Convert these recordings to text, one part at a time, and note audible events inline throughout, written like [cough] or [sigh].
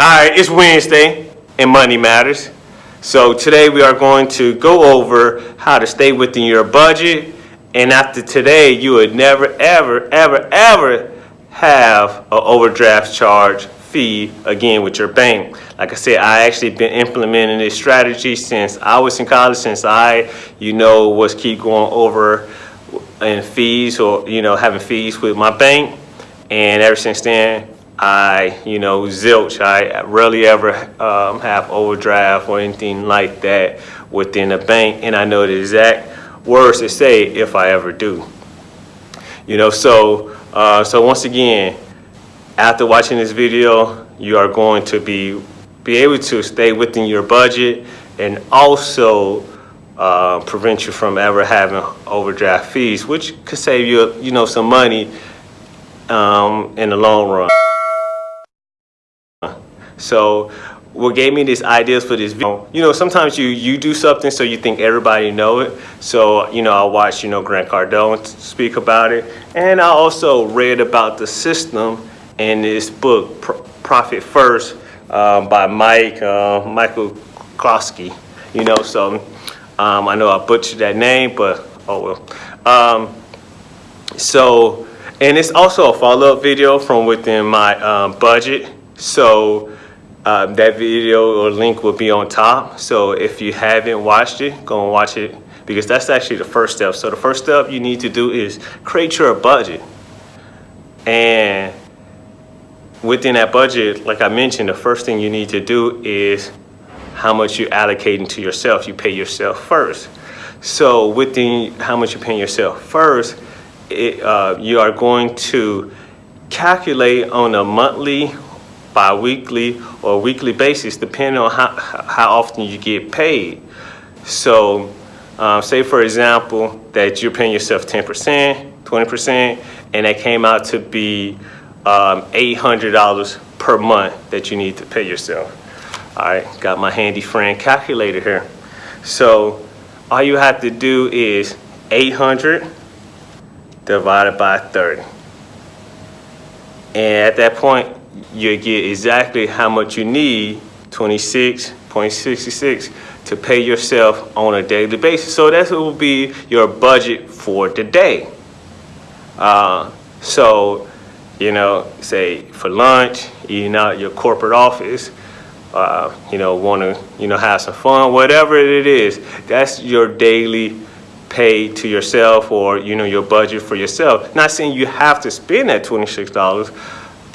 All right, it's Wednesday and money matters. So today we are going to go over how to stay within your budget. And after today, you would never, ever, ever, ever have an overdraft charge fee again with your bank. Like I said, I actually been implementing this strategy since I was in college, since I, you know, was keep going over in fees or, you know, having fees with my bank. And ever since then, I, you know, zilch. I rarely ever um, have overdraft or anything like that within a bank. And I know the exact words to say if I ever do. You know, so, uh, so once again, after watching this video, you are going to be, be able to stay within your budget and also uh, prevent you from ever having overdraft fees, which could save you, you know, some money um, in the long run. So what gave me these ideas for this video, you know, sometimes you, you do something so you think everybody know it. So, you know, I watched, you know, Grant Cardone speak about it. And I also read about the system in this book, Profit First, um, by Mike, uh, Michael Klosky, you know, so um, I know I butchered that name, but oh well. Um, so, and it's also a follow-up video from within my um, budget. So um, that video or link will be on top. So if you haven't watched it, go and watch it because that's actually the first step. So the first step you need to do is create your budget. And within that budget, like I mentioned, the first thing you need to do is how much you're allocating to yourself. You pay yourself first. So within how much you're paying yourself first, it, uh, you are going to calculate on a monthly bi-weekly or weekly basis depending on how, how often you get paid. So um, say for example that you're paying yourself 10%, 20% and that came out to be um, $800 per month that you need to pay yourself. All right, got my handy friend calculator here. So all you have to do is 800 divided by 30. And at that point, you get exactly how much you need, 26.66, to pay yourself on a daily basis. So that will be your budget for the day. Uh, so, you know, say for lunch, eating out your corporate office, uh, you know, want to, you know, have some fun, whatever it is, that's your daily pay to yourself or, you know, your budget for yourself. Not saying you have to spend that $26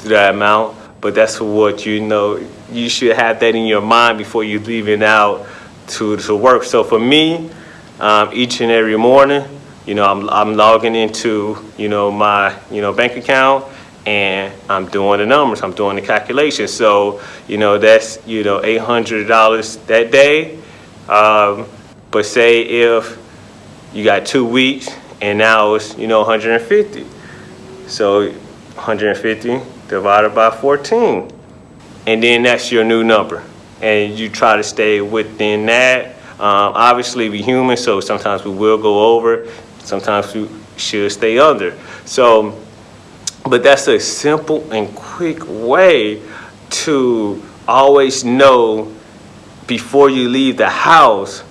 that amount, but that's what you know, you should have that in your mind before you leaving out to, to work. So for me, um, each and every morning, you know, I'm, I'm logging into, you know, my, you know, bank account and I'm doing the numbers, I'm doing the calculations. So, you know, that's, you know, $800 that day. Um, but say if you got two weeks and now it's, you know, 150. So 150 divided by 14. And then that's your new number. And you try to stay within that. Um, obviously, we human, so sometimes we will go over. Sometimes we should stay under. So, but that's a simple and quick way to always know before you leave the house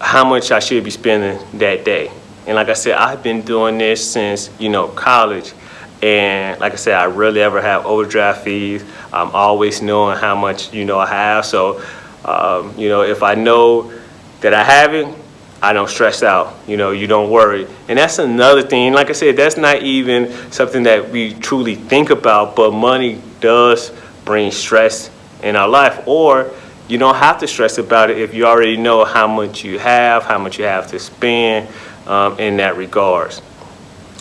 how much I should be spending that day. And like I said, I've been doing this since, you know, college. And like I said, I rarely ever have overdraft fees. I'm always knowing how much, you know, I have. So, um, you know, if I know that I have it, I don't stress out, you know, you don't worry. And that's another thing, like I said, that's not even something that we truly think about, but money does bring stress in our life. Or you don't have to stress about it if you already know how much you have, how much you have to spend um, in that regards.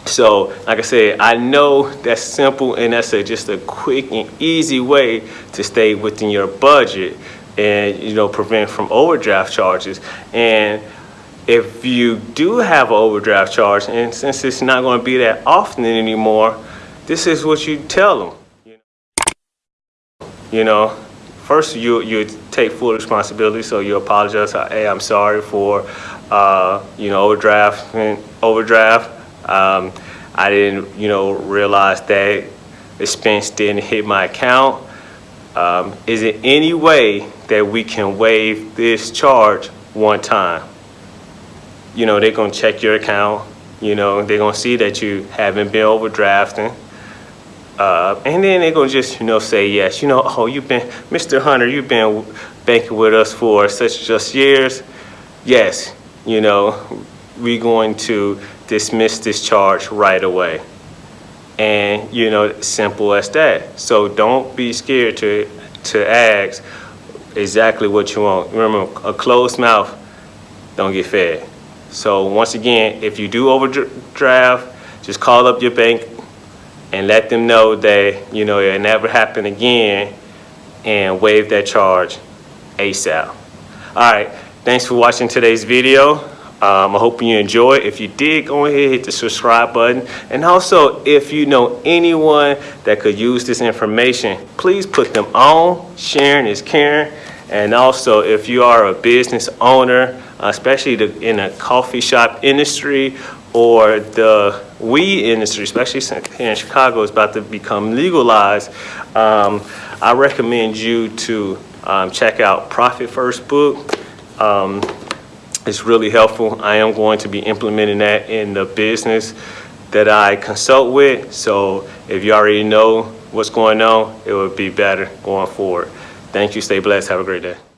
So, like I said, I know that's simple and that's a, just a quick and easy way to stay within your budget and, you know, prevent from overdraft charges. And if you do have an overdraft charge, and since it's not going to be that often anymore, this is what you tell them. You know, first you you take full responsibility, so you apologize. Hey, I'm sorry for uh, you know overdraft overdraft. Um, I didn't, you know, realize that expense didn't hit my account. um, is there any way that we can waive this charge one time? You know, they're gonna check your account, you know, they're gonna see that you haven't been overdrafting. Uh, and then they're gonna just, you know, say yes. You know, [laughs] oh, you've been, Mr. Hunter, you've been banking with us for such just years. Yes, you know, we're going to dismiss this charge right away. And, you know, simple as that. So don't be scared to, to ask exactly what you want. Remember, a closed mouth don't get fed. So once again, if you do overdraft, just call up your bank and let them know that, you know, it'll never happen again and waive that charge ASAP. All right, thanks for watching today's video. Um, I hope you enjoy. If you did, go ahead, hit the subscribe button. And also, if you know anyone that could use this information, please put them on. Sharing is caring. And also, if you are a business owner, especially the, in a coffee shop industry or the weed industry, especially here in Chicago, is about to become legalized, um, I recommend you to um, check out Profit First Book. It's really helpful. I am going to be implementing that in the business that I consult with. So if you already know what's going on, it would be better going forward. Thank you. Stay blessed. Have a great day.